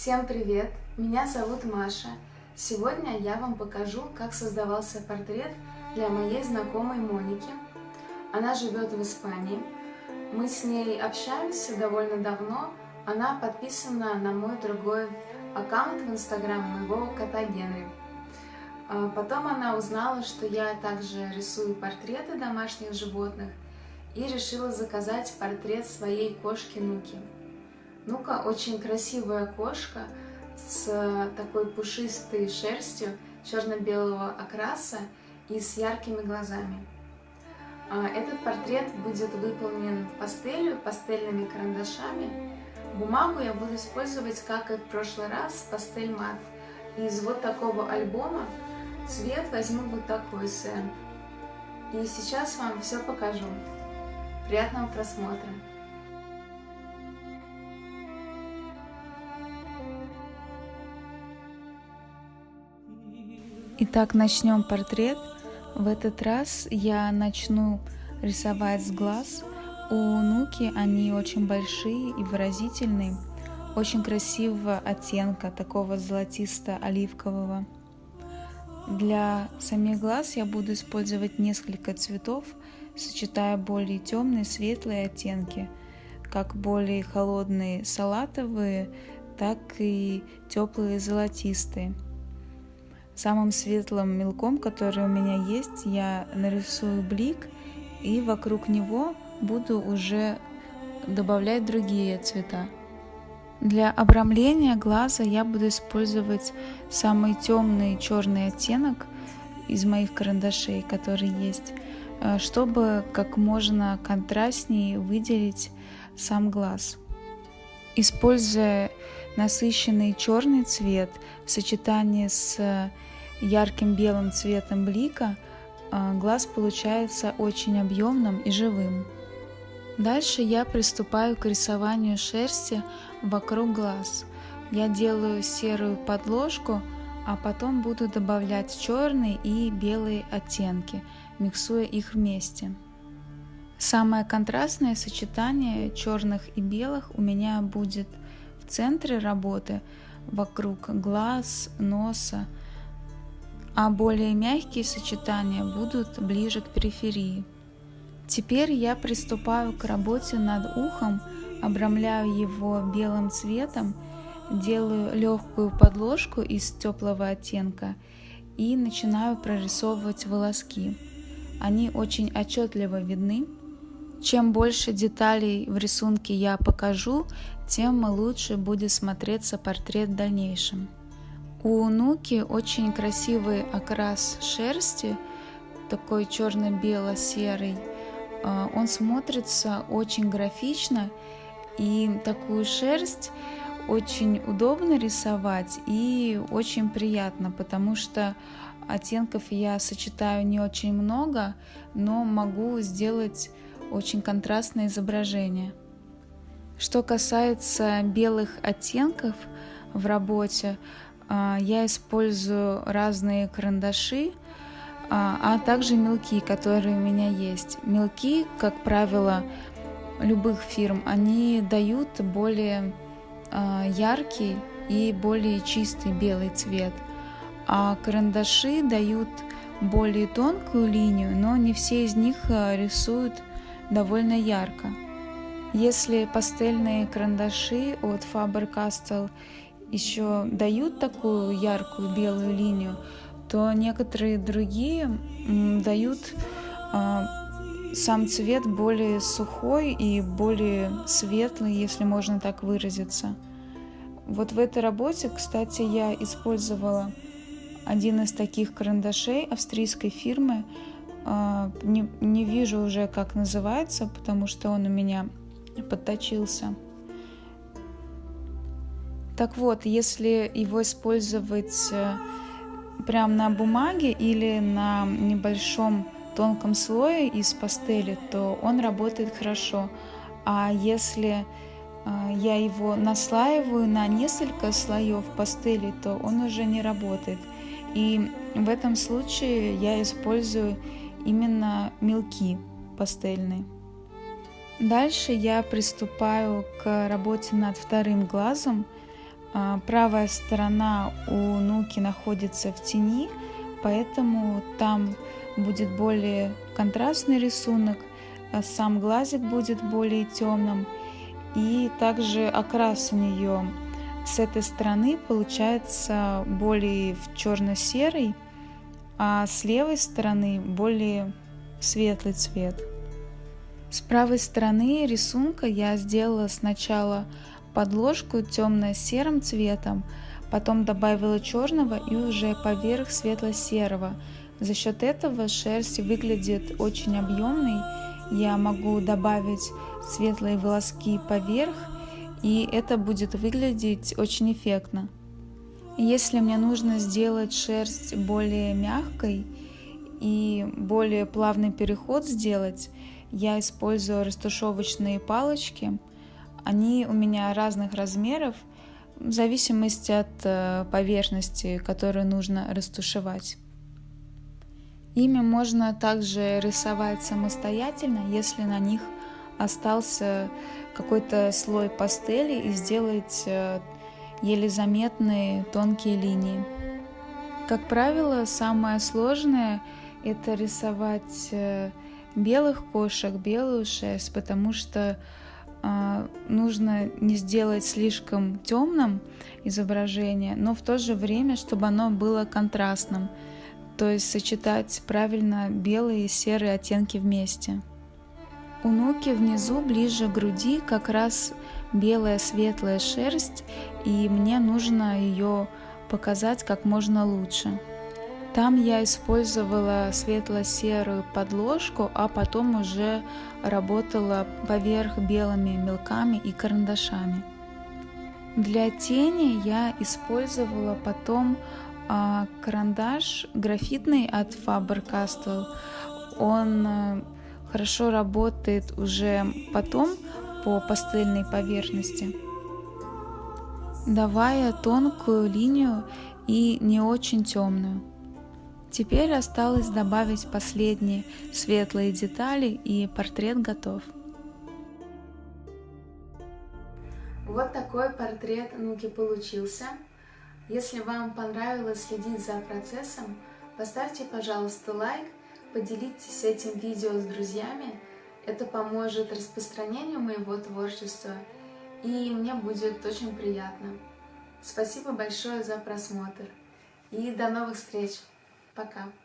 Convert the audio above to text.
Всем привет! Меня зовут Маша. Сегодня я вам покажу, как создавался портрет для моей знакомой Моники. Она живет в Испании. Мы с ней общаемся довольно давно. Она подписана на мой другой аккаунт в Инстаграм моего кота Генри. А потом она узнала, что я также рисую портреты домашних животных и решила заказать портрет своей кошки Нуки. Нука очень красивая кошка с такой пушистой шерстью черно-белого окраса и с яркими глазами. А этот портрет будет выполнен пастелью, пастельными карандашами. Бумагу я буду использовать, как и в прошлый раз, пастель мат. Из вот такого альбома цвет возьму вот такой Сэн. И сейчас вам все покажу. Приятного просмотра! Итак, начнем портрет. В этот раз я начну рисовать с глаз. У Нуки они очень большие и выразительные, очень красивого оттенка, такого золотисто-оливкового. Для самих глаз я буду использовать несколько цветов, сочетая более темные, светлые оттенки, как более холодные салатовые, так и теплые золотистые – Самым светлым мелком, который у меня есть, я нарисую блик и вокруг него буду уже добавлять другие цвета. Для обрамления глаза я буду использовать самый темный черный оттенок из моих карандашей, который есть, э, чтобы как можно контрастнее выделить сам глаз. Используя насыщенный черный цвет в сочетании с ярким белым цветом блика а, глаз получается очень объемным и живым. Дальше я приступаю к рисованию шерсти вокруг глаз. Я делаю серую подложку, а потом буду добавлять черные и белые оттенки, миксуя их вместе. Самое контрастное сочетание черных и белых у меня будет в центре работы, вокруг глаз, носа, а более мягкие сочетания будут ближе к периферии. Теперь я приступаю к работе над ухом, обрамляю его белым цветом, делаю легкую подложку из теплого оттенка и начинаю прорисовывать волоски. Они очень отчетливо видны. Чем больше деталей в рисунке я покажу, тем лучше будет смотреться портрет в дальнейшем. У Нуки очень красивый окрас шерсти, такой черно-бело-серый. А, он смотрится очень графично, и такую шерсть очень удобно рисовать и очень приятно, потому что оттенков я сочетаю не очень много, но могу сделать очень контрастное изображение. Что касается белых оттенков в работе, я использую разные карандаши, а, а также мелки, которые у меня есть. Мелки, как правило, любых фирм, они дают более а, яркий и более чистый белый цвет, а карандаши дают более тонкую линию, но не все из них рисуют довольно ярко. Если пастельные карандаши от Faber-Castell еще дают такую яркую белую линию, то некоторые другие дают э, сам цвет более сухой и более светлый, если можно так выразиться. Вот в этой работе, кстати, я использовала один из таких карандашей австрийской фирмы. Э, не, не вижу уже, как называется, потому что он у меня подточился. Так вот, если его использовать э, прямо на бумаге или на небольшом тонком слое из пастели, то он работает хорошо. А если э, я его наслаиваю на несколько слоев пастели, то он уже не работает. И в этом случае я использую именно мелки пастельные. Дальше я приступаю к работе над вторым глазом – правая сторона у Нуки находится в тени, поэтому там будет более контрастный рисунок, а сам глазик будет более темным. И также окрас у нее с этой стороны получается более в черно-серый, а с левой стороны более светлый цвет. С правой стороны рисунка я сделала сначала подложку темно-серым цветом, потом добавила черного и уже поверх светло-серого. За счет этого шерсть выглядит очень объемной. Я могу добавить светлые волоски поверх, и это будет выглядеть очень эффектно. Если мне нужно сделать шерсть более мягкой и более плавный переход сделать, я использую растушевочные палочки. Они у меня разных размеров, в зависимости от э, поверхности, которую нужно растушевать. Ими можно также рисовать самостоятельно, если на них остался какой-то слой пастели и сделать э, еле заметные тонкие линии. Как правило, самое сложное это рисовать э, белых кошек, белую шерсть, потому что нужно не сделать слишком темным изображение, но в то же время, чтобы оно было контрастным, то есть сочетать правильно белые и серые оттенки вместе. У Нуки внизу, ближе к груди, как раз белая светлая шерсть, и мне нужно ее показать как можно лучше. Там я использовала светло-серую подложку, а потом уже работала поверх белыми мелками и карандашами. Для тени я использовала потом а, карандаш графитный от Faber-Castell. Он а, хорошо работает уже потом по пастельной поверхности, давая тонкую линию и не очень темную. Теперь осталось добавить последние светлые детали и портрет готов. Вот такой портрет Нуки получился. Если вам понравилось следить за процессом, поставьте, пожалуйста, лайк Поделитесь этим видео с друзьями, это поможет распространению моего творчества, и мне будет очень приятно. Спасибо большое за просмотр, и до новых встреч. Пока.